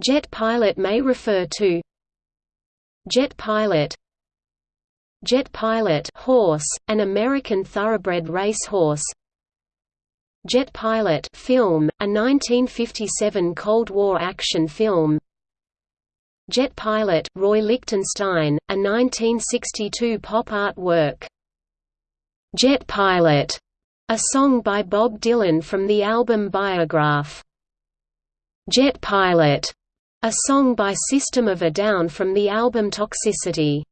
Jet pilot may refer to Jet pilot Jet pilot horse, an American thoroughbred racehorse. Jet Pilot film, a 1957 Cold War action film Jet Pilot Roy Lichtenstein, a 1962 pop art work Jet Pilot, a song by Bob Dylan from the album Biograph. Jet Pilot, a song by System of a Down from the album Toxicity.